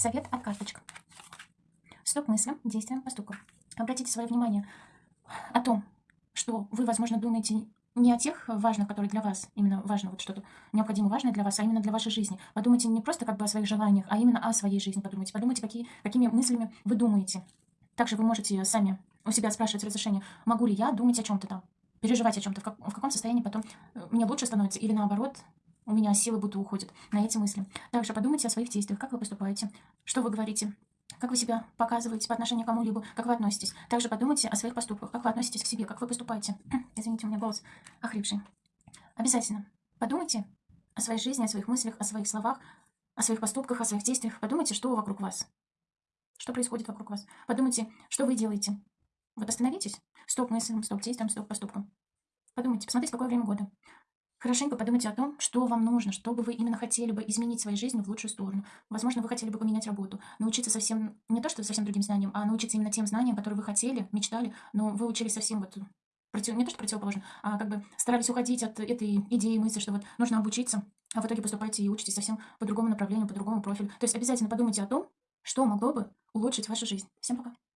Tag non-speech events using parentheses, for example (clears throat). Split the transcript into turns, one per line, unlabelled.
Совет от карточек. Стоп мыслям, действиям, поступкам. Обратите свое внимание о том, что вы, возможно, думаете не о тех важных, которые для вас, именно важно, вот что-то необходимо важное для вас, а именно для вашей жизни. Подумайте не просто как бы о своих желаниях, а именно о своей жизни подумайте. Подумайте, какие, какими мыслями вы думаете. Также вы можете сами у себя спрашивать разрешение, могу ли я думать о чем-то там, переживать о чем-то, в, как, в каком состоянии потом э, мне лучше становится, или наоборот, у меня силы будто уходят на эти мысли. Также подумайте о своих действиях, как вы поступаете, что вы говорите, как вы себя показываете по отношению к кому-либо, как вы относитесь. Также подумайте о своих поступках, как вы относитесь к себе, как вы поступаете. (clears throat) Извините, у меня голос охрипший. Обязательно подумайте о своей жизни, о своих мыслях, о своих словах, о своих поступках, о своих действиях. Подумайте, что вокруг вас. Что происходит вокруг вас. Подумайте, что вы делаете. Вот остановитесь. Стоп мыслям, стоп действиям, стоп поступкам. Подумайте, посмотрите, какое время года. Хорошенько подумайте о том, что вам нужно, что бы вы именно хотели бы изменить своей жизни в лучшую сторону. Возможно, вы хотели бы поменять работу, научиться совсем, не то что совсем другим знаниям, а научиться именно тем знаниям, которые вы хотели, мечтали, но вы учились совсем вот против, не то что противоположно, а как бы старались уходить от этой идеи, мысли, что вот нужно обучиться, а в итоге поступаете и учитесь совсем по другому направлению, по другому профилю. То есть обязательно подумайте о том, что могло бы улучшить вашу жизнь. Всем пока.